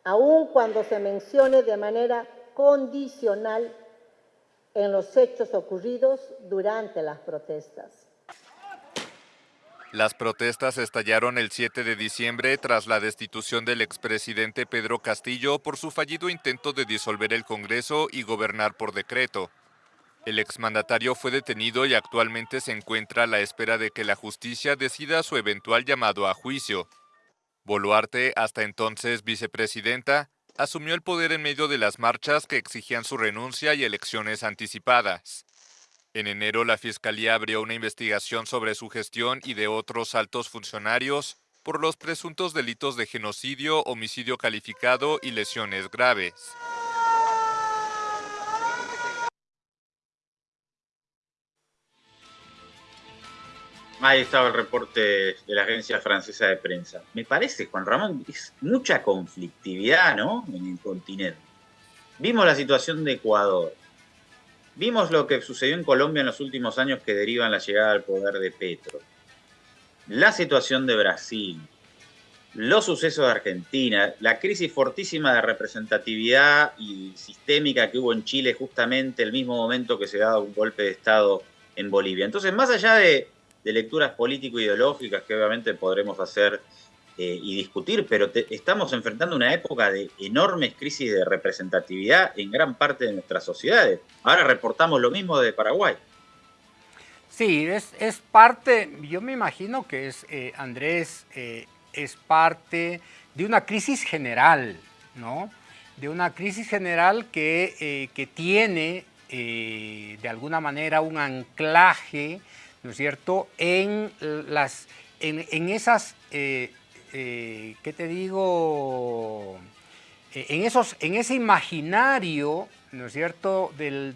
aun cuando se mencione de manera condicional en los hechos ocurridos durante las protestas. Las protestas estallaron el 7 de diciembre tras la destitución del expresidente Pedro Castillo por su fallido intento de disolver el Congreso y gobernar por decreto. El exmandatario fue detenido y actualmente se encuentra a la espera de que la justicia decida su eventual llamado a juicio. Boluarte, hasta entonces vicepresidenta, asumió el poder en medio de las marchas que exigían su renuncia y elecciones anticipadas. En enero, la Fiscalía abrió una investigación sobre su gestión y de otros altos funcionarios por los presuntos delitos de genocidio, homicidio calificado y lesiones graves. Ahí estaba el reporte de la agencia francesa de prensa. Me parece, Juan Ramón, es mucha conflictividad, ¿no? En el continente. Vimos la situación de Ecuador. Vimos lo que sucedió en Colombia en los últimos años que derivan la llegada al poder de Petro. La situación de Brasil. Los sucesos de Argentina. La crisis fortísima de representatividad y sistémica que hubo en Chile justamente el mismo momento que se daba un golpe de Estado en Bolivia. Entonces, más allá de de lecturas político-ideológicas que obviamente podremos hacer eh, y discutir, pero estamos enfrentando una época de enormes crisis de representatividad en gran parte de nuestras sociedades. Ahora reportamos lo mismo de Paraguay. Sí, es, parte, yo me imagino que es, eh, Andrés, eh, es parte de una crisis general, ¿no? De una crisis general que, que tiene de alguna manera un anclaje ¿no es cierto?, en, las, en, esas, eh, eh, ¿qué te digo?, eh, en, esos, en ese imaginario, ¿no es cierto?, de,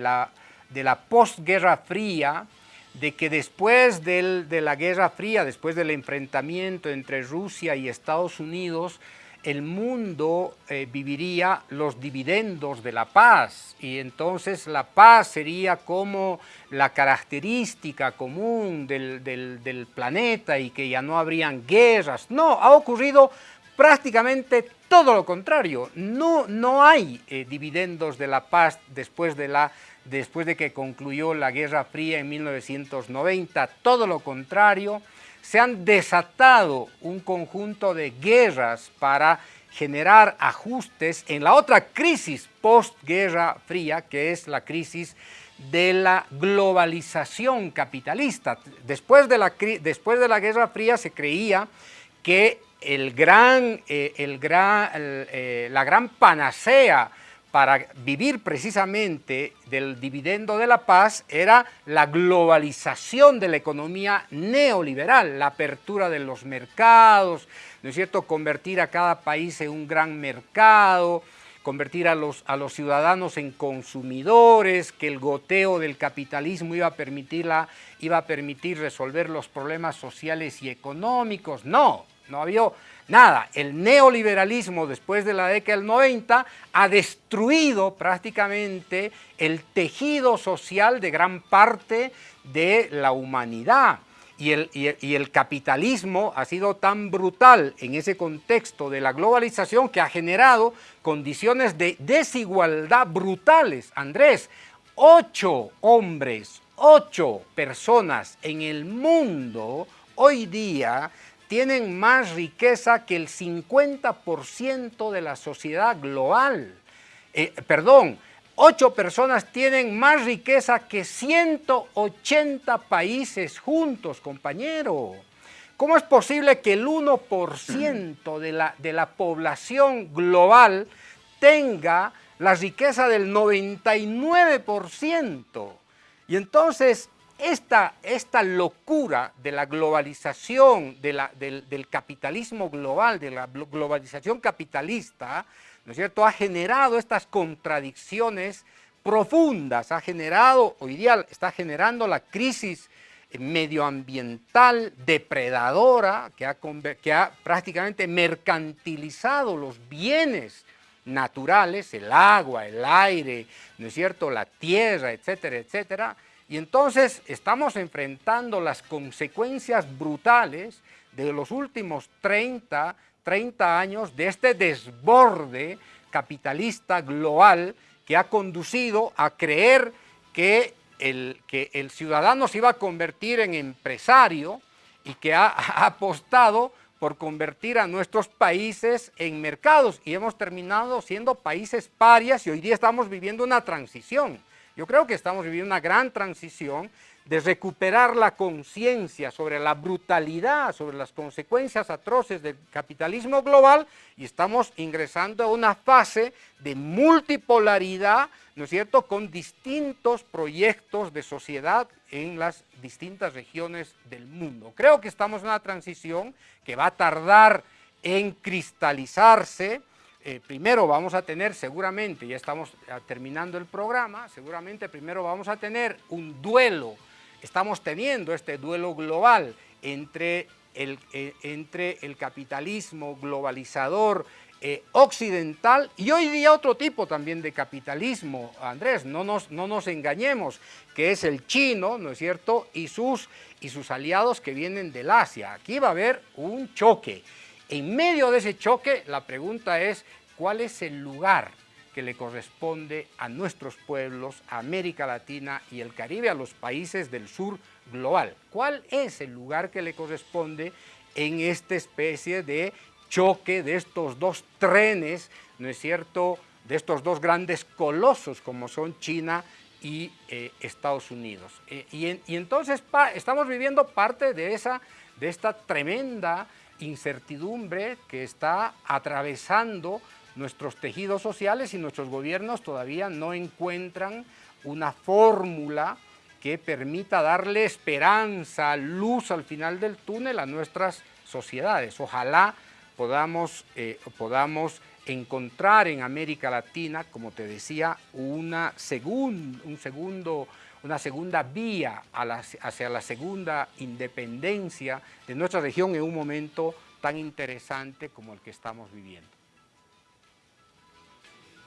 la, de la postguerra fría, de que después de la Guerra Fría, después del enfrentamiento entre Rusia y Estados Unidos, el mundo eh, viviría los dividendos de la paz y entonces la paz sería como la característica común del, planeta y que ya no habrían guerras. No, ha ocurrido prácticamente todo lo contrario. No, no hay eh, dividendos de la paz después de, la, después de que concluyó la Guerra Fría en 1990, todo lo contrario se han desatado un conjunto de guerras para generar ajustes en la otra crisis post-guerra fría, que es la crisis de la globalización capitalista. Después de la, después de la Guerra Fría se creía que el gran, eh, el gran, eh, la gran panacea para vivir precisamente del dividendo de la paz era la globalización de la economía neoliberal, la apertura de los mercados, ¿no es cierto?, convertir a cada país en un gran mercado, convertir a los, a los ciudadanos en consumidores, que el goteo del capitalismo iba a, permitir iba a permitir resolver los problemas sociales y económicos. No, no había Nada, el neoliberalismo después de la década del 90 ha destruido prácticamente el tejido social de gran parte de la humanidad. y el, y el, capitalismo ha sido tan brutal en ese contexto de la globalización que ha generado condiciones de desigualdad brutales. Andrés, ocho hombres, ocho personas en el mundo hoy día tienen más riqueza que el 50% de la sociedad global. Eh, perdón, Ocho personas tienen más riqueza que 180 países juntos, compañero. ¿Cómo es posible que el 1% de la, de la población global tenga la riqueza del 99%? Y entonces esta, esta locura de la globalización, del, del capitalismo global, de la globalización capitalista, ¿no es cierto?, ha generado estas contradicciones profundas, ha generado, hoy día está generando la crisis medioambiental depredadora que ha, que ha prácticamente mercantilizado los bienes naturales, el agua, el aire, ¿no es cierto?, la tierra, etcétera, etcétera. Y entonces estamos enfrentando las consecuencias brutales de los últimos 30, 30 años de este desborde capitalista global que ha conducido a creer que el, que el ciudadano se iba a convertir en empresario y que ha, ha apostado por convertir a nuestros países en mercados y hemos terminado siendo países parias y hoy día estamos viviendo una transición. Yo creo que estamos viviendo una gran transición de recuperar la conciencia sobre la brutalidad, sobre las consecuencias atroces del capitalismo global y estamos ingresando a una fase de multipolaridad, ¿no es cierto?, con distintos proyectos de sociedad en las distintas regiones del mundo. Creo que estamos en una transición que va a tardar en cristalizarse, eh, primero vamos a tener seguramente, ya estamos terminando el programa, seguramente primero vamos a tener un duelo estamos teniendo este duelo global entre el, eh, entre el capitalismo globalizador eh, occidental y hoy día otro tipo también de capitalismo, Andrés, no nos, no nos engañemos, que es el chino, ¿no es cierto?, y sus, y sus aliados que vienen del Asia. Aquí va a haber un choque. En medio de ese choque, la pregunta es, ¿cuál es el lugar que le corresponde a nuestros pueblos, a América Latina y el Caribe, a los países del sur global. ¿Cuál es el lugar que le corresponde en esta especie de choque de estos dos trenes, ¿no es cierto?, de estos dos grandes colosos como son China y eh, Estados Unidos. Eh, y, entonces estamos viviendo parte de, esa, de esta tremenda incertidumbre que está atravesando nuestros tejidos sociales y nuestros gobiernos todavía no encuentran una fórmula que permita darle esperanza, luz al final del túnel a nuestras sociedades. Ojalá podamos, eh, podamos encontrar en América Latina, como te decía, una, un segundo, una segunda vía hacia la segunda independencia de nuestra región en un momento tan interesante como el que estamos viviendo.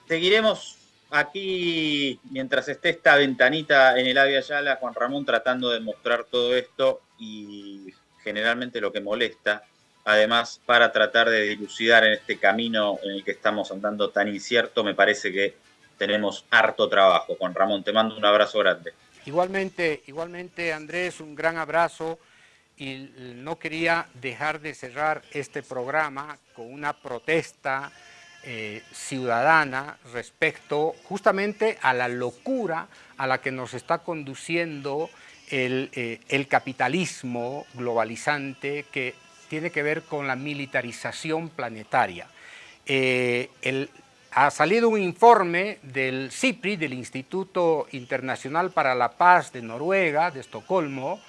Seguiremos aquí mientras esté esta ventanita en el Avia Yala, Juan Ramón tratando de mostrar todo esto y generalmente lo que molesta, además para tratar de dilucidar en este camino en el que estamos andando tan incierto, me parece que tenemos harto trabajo. Juan Ramón, te mando un abrazo grande. Igualmente, igualmente Andrés, un gran abrazo y no quería dejar de cerrar este programa con una protesta eh, ciudadana respecto justamente a la locura a la que nos está conduciendo el, eh, capitalismo globalizante que tiene que ver con la militarización planetaria. Eh, ha salido un informe del CIPRI, del Instituto Internacional para la Paz de Noruega, de Estocolmo,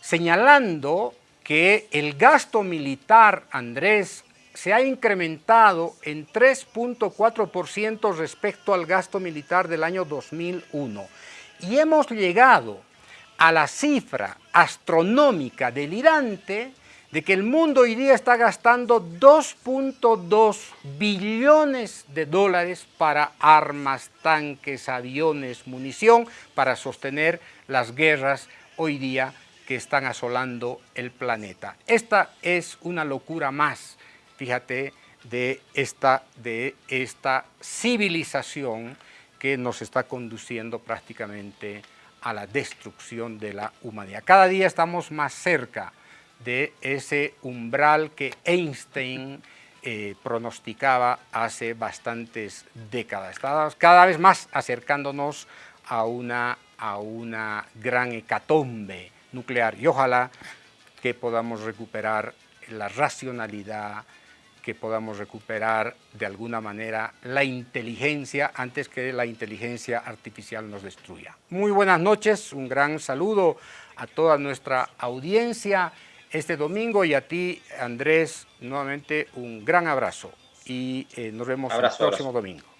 señalando que el gasto militar, Andrés, se ha incrementado en 3.4% respecto al gasto militar del año 2001 y hemos llegado a la cifra astronómica delirante de que el mundo hoy día está gastando 2.2 billones de dólares para armas, tanques, aviones, munición, para sostener las guerras hoy día que están asolando el planeta. Esta es una locura más, fíjate, de esta, de esta civilización que nos está conduciendo prácticamente a la destrucción de la humanidad. Cada día estamos más cerca de ese umbral que Einstein eh, pronosticaba hace bastantes décadas. Cada vez más acercándonos a una, a una gran hecatombe nuclear y ojalá que podamos recuperar la racionalidad, que podamos recuperar de alguna manera la inteligencia antes que la inteligencia artificial nos destruya. Muy buenas noches, un gran saludo a toda nuestra audiencia este domingo y a ti Andrés nuevamente un gran abrazo y eh, nos vemos el próximo domingo.